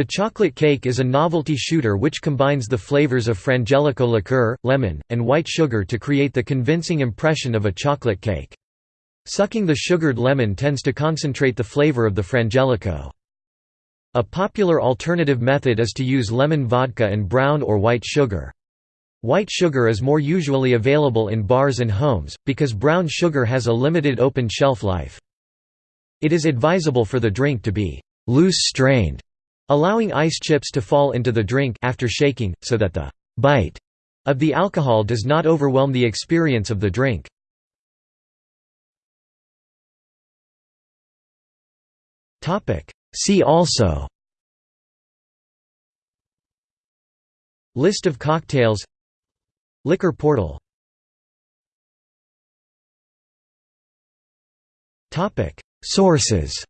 The chocolate cake is a novelty shooter which combines the flavors of frangelico liqueur, lemon, and white sugar to create the convincing impression of a chocolate cake. Sucking the sugared lemon tends to concentrate the flavor of the frangelico. A popular alternative method is to use lemon vodka and brown or white sugar. White sugar is more usually available in bars and homes, because brown sugar has a limited open shelf life. It is advisable for the drink to be loose-strained allowing ice chips to fall into the drink after shaking, so that the «bite» of the alcohol does not overwhelm the experience of the drink. See also List of cocktails Liquor portal Sources